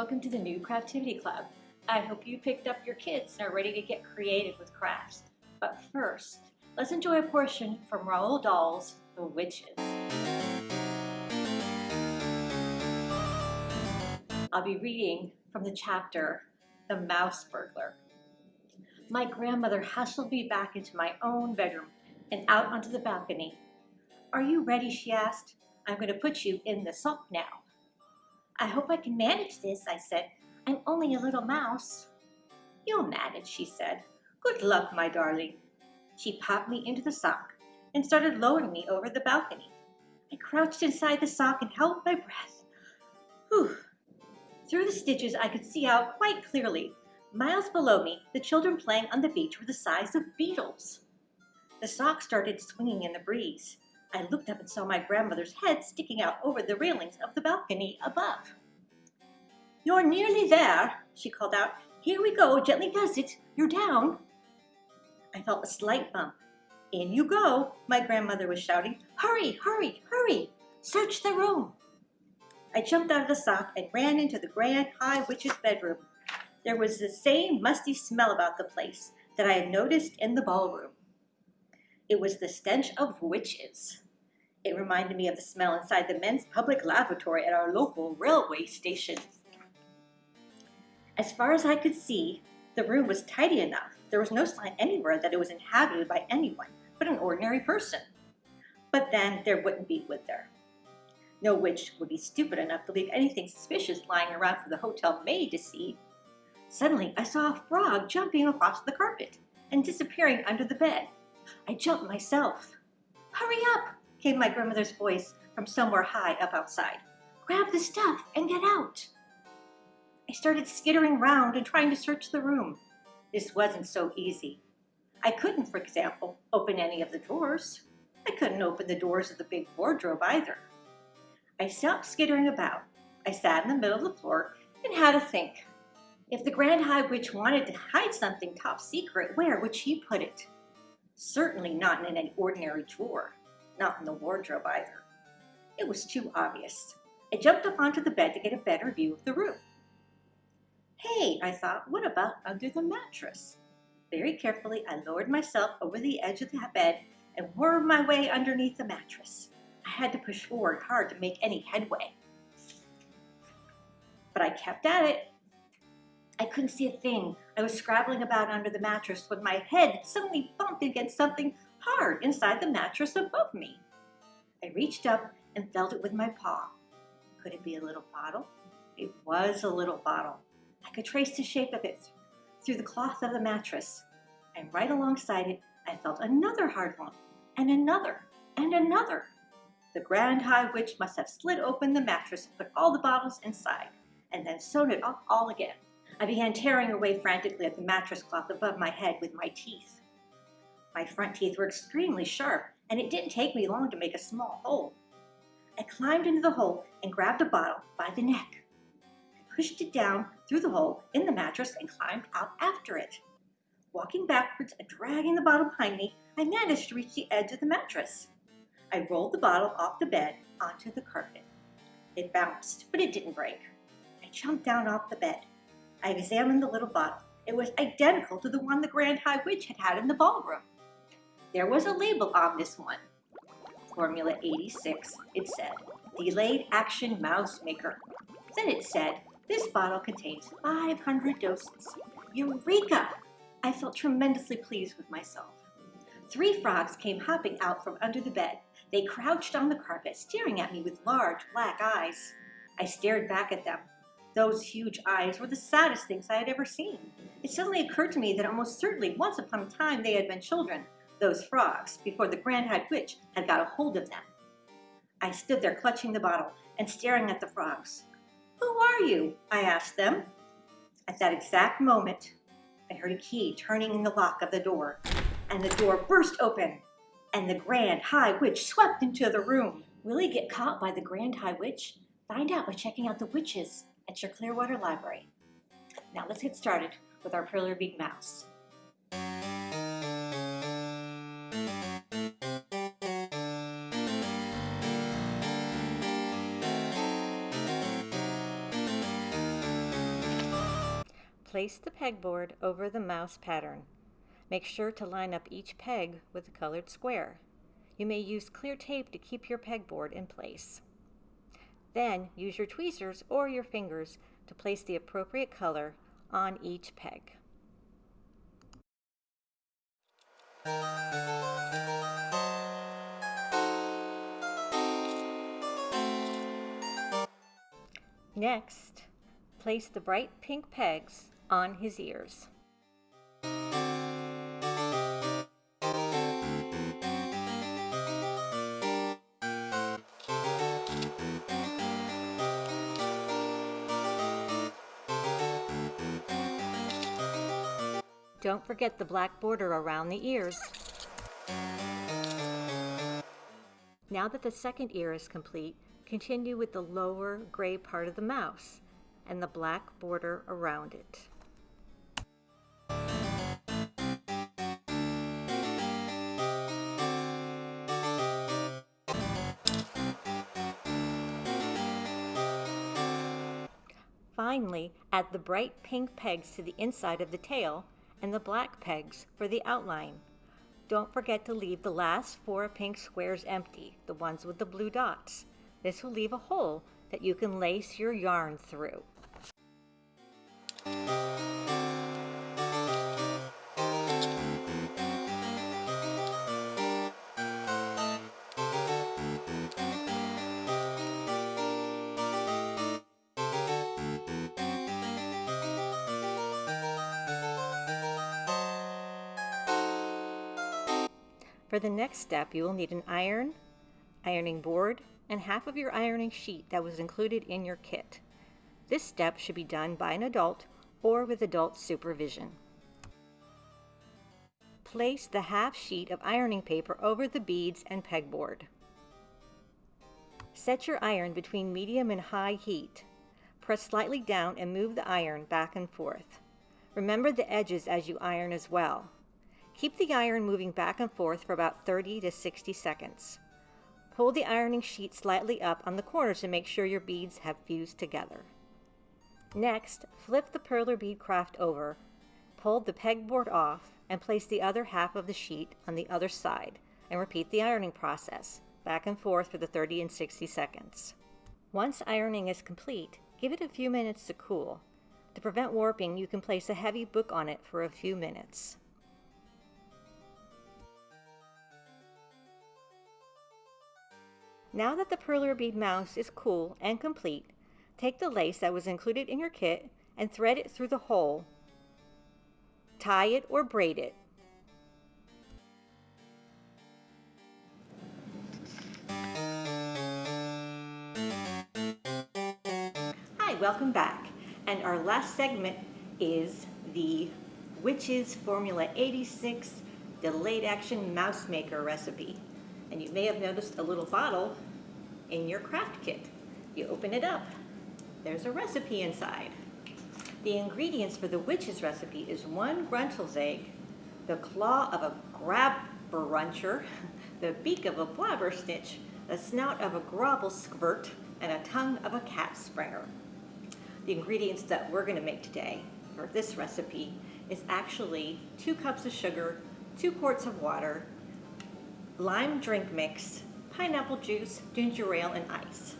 Welcome to the new Craftivity Club. I hope you picked up your kits and are ready to get creative with crafts. But first, let's enjoy a portion from Roald Dahl's The Witches. I'll be reading from the chapter The Mouse Burglar. My grandmother hustled me back into my own bedroom and out onto the balcony. Are you ready, she asked. I'm going to put you in the sock now. I hope I can manage this, I said. I'm only a little mouse. You'll manage, she said. Good luck, my darling. She popped me into the sock and started lowering me over the balcony. I crouched inside the sock and held my breath. Whew. Through the stitches, I could see out quite clearly. Miles below me, the children playing on the beach were the size of beetles. The sock started swinging in the breeze. I looked up and saw my grandmother's head sticking out over the railings of the balcony above. You're nearly there, she called out. Here we go, gently does it. You're down. I felt a slight bump. In you go, my grandmother was shouting. Hurry, hurry, hurry. Search the room. I jumped out of the sock and ran into the Grand High Witch's bedroom. There was the same musty smell about the place that I had noticed in the ballroom. It was the stench of witches. It reminded me of the smell inside the men's public lavatory at our local railway station. As far as I could see, the room was tidy enough. There was no sign anywhere that it was inhabited by anyone but an ordinary person. But then there wouldn't be, would there? No witch would be stupid enough to leave anything suspicious lying around for the hotel maid to see. Suddenly, I saw a frog jumping across the carpet and disappearing under the bed. I jumped myself. Hurry up, came my grandmother's voice from somewhere high up outside. Grab the stuff and get out. I started skittering round and trying to search the room. This wasn't so easy. I couldn't, for example, open any of the drawers. I couldn't open the doors of the big wardrobe either. I stopped skittering about. I sat in the middle of the floor and had to think. If the Grand High Witch wanted to hide something top secret, where would she put it? Certainly not in an ordinary drawer, not in the wardrobe either. It was too obvious. I jumped up onto the bed to get a better view of the room. Hey, I thought, what about under the mattress? Very carefully, I lowered myself over the edge of the bed and wormed my way underneath the mattress. I had to push forward hard to make any headway. But I kept at it I couldn't see a thing. I was scrabbling about under the mattress when my head suddenly bumped against something hard inside the mattress above me. I reached up and felt it with my paw. Could it be a little bottle? It was a little bottle. I could trace the shape of it through the cloth of the mattress. And right alongside it, I felt another hard one, and another, and another. The Grand High Witch must have slid open the mattress and put all the bottles inside, and then sewn it up all again. I began tearing away frantically at the mattress cloth above my head with my teeth. My front teeth were extremely sharp, and it didn't take me long to make a small hole. I climbed into the hole and grabbed a bottle by the neck. Pushed it down through the hole in the mattress and climbed out after it. Walking backwards and dragging the bottle behind me, I managed to reach the edge of the mattress. I rolled the bottle off the bed onto the carpet. It bounced, but it didn't break. I jumped down off the bed. I examined the little bottle. It was identical to the one the Grand High Witch had had in the ballroom. There was a label on this one. Formula 86, it said, Delayed Action Mouse Maker. Then it said, this bottle contains 500 doses. Eureka! I felt tremendously pleased with myself. Three frogs came hopping out from under the bed. They crouched on the carpet, staring at me with large black eyes. I stared back at them. Those huge eyes were the saddest things I had ever seen. It suddenly occurred to me that almost certainly once upon a time they had been children, those frogs, before the Grand High Witch had got a hold of them. I stood there clutching the bottle and staring at the frogs. Who are you? I asked them. At that exact moment, I heard a key turning in the lock of the door, and the door burst open, and the Grand High Witch swept into the room. Will he get caught by the Grand High Witch? Find out by checking out the witches at your Clearwater Library. Now let's get started with our Big Mouse. Place the pegboard over the mouse pattern. Make sure to line up each peg with a colored square. You may use clear tape to keep your pegboard in place. Then use your tweezers or your fingers to place the appropriate color on each peg. Next, place the bright pink pegs on his ears. Don't forget the black border around the ears. Now that the second ear is complete, continue with the lower gray part of the mouse and the black border around it. Add the bright pink pegs to the inside of the tail and the black pegs for the outline. Don't forget to leave the last four pink squares empty, the ones with the blue dots. This will leave a hole that you can lace your yarn through. For the next step, you will need an iron, ironing board, and half of your ironing sheet that was included in your kit. This step should be done by an adult or with adult supervision. Place the half sheet of ironing paper over the beads and pegboard. Set your iron between medium and high heat. Press slightly down and move the iron back and forth. Remember the edges as you iron as well. Keep the iron moving back and forth for about 30 to 60 seconds. Pull the ironing sheet slightly up on the corners to make sure your beads have fused together. Next, flip the perler bead craft over, pull the pegboard off, and place the other half of the sheet on the other side, and repeat the ironing process, back and forth for the 30 and 60 seconds. Once ironing is complete, give it a few minutes to cool. To prevent warping, you can place a heavy book on it for a few minutes. Now that the perler bead mouse is cool and complete, take the lace that was included in your kit and thread it through the hole. Tie it or braid it. Hi, welcome back. And our last segment is the Witch's Formula 86 Delayed Action Mouse Maker recipe. And you may have noticed a little bottle in your craft kit. You open it up, there's a recipe inside. The ingredients for the witch's recipe is one gruntle's egg, the claw of a crabcruncher, the beak of a blabber snitch, the snout of a grobble squirt, and a tongue of a cat springer. The ingredients that we're gonna make today for this recipe is actually two cups of sugar, two quarts of water, lime drink mix, pineapple juice, ginger ale, and ice.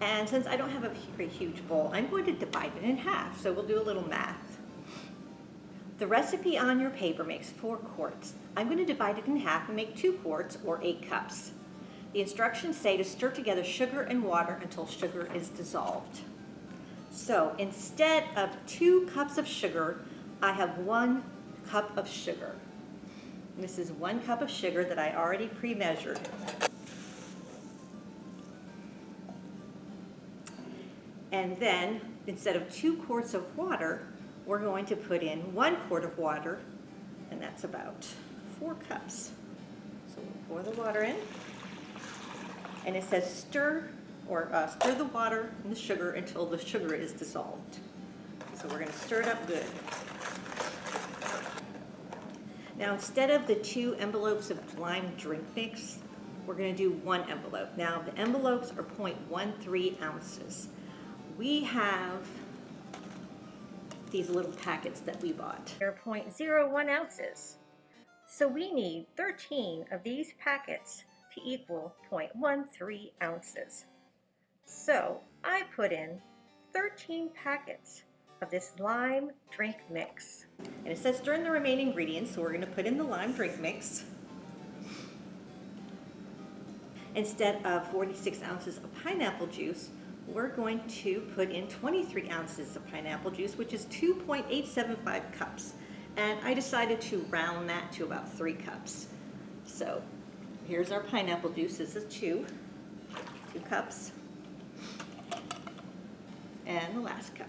And since I don't have a very huge bowl, I'm going to divide it in half, so we'll do a little math. The recipe on your paper makes four quarts. I'm going to divide it in half and make two quarts, or eight cups. The instructions say to stir together sugar and water until sugar is dissolved. So instead of two cups of sugar, I have one cup of sugar. This is one cup of sugar that I already pre-measured. And then, instead of two quarts of water, we're going to put in one quart of water, and that's about four cups. So we'll pour the water in, and it says stir, or uh, stir the water and the sugar until the sugar is dissolved. So we're gonna stir it up good. Now instead of the two envelopes of lime drink mix, we're gonna do one envelope. Now the envelopes are 0.13 ounces. We have these little packets that we bought. They're 0.01 ounces. So we need 13 of these packets to equal 0.13 ounces. So I put in 13 packets of this lime drink mix. And it says stir in the remaining ingredients, so we're gonna put in the lime drink mix. Instead of 46 ounces of pineapple juice, we're going to put in 23 ounces of pineapple juice, which is 2.875 cups. And I decided to round that to about three cups. So here's our pineapple juice, this is two, two cups. And the last cup.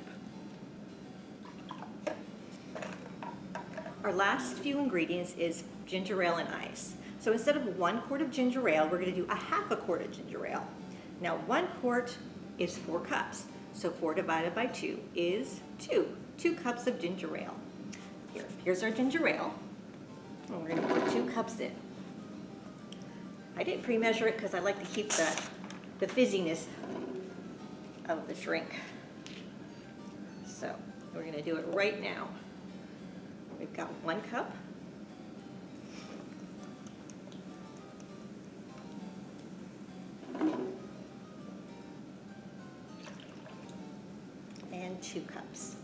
Our last few ingredients is ginger ale and ice. So instead of one quart of ginger ale, we're gonna do a half a quart of ginger ale. Now one quart is four cups. So four divided by two is two, two cups of ginger ale. Here, here's our ginger ale. And we're gonna pour two cups in. I didn't pre-measure it because I like to keep the, the fizziness of the drink. So we're gonna do it right now. We've got one cup. And two cups.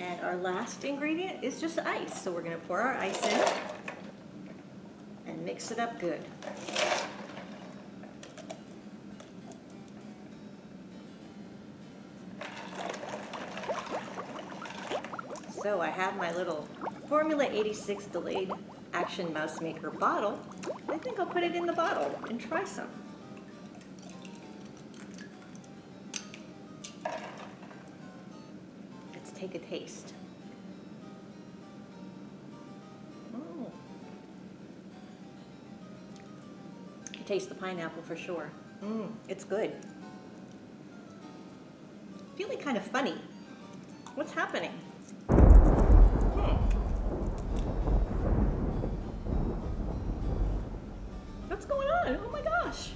And our last ingredient is just ice. So we're gonna pour our ice in and mix it up good. So I have my little Formula 86 Delayed Action Mouse Maker bottle. I think I'll put it in the bottle and try some. Let's take a taste. Mm. Taste the pineapple for sure. Mm, it's good. Feeling kind of funny. What's happening? Going on? Oh my gosh.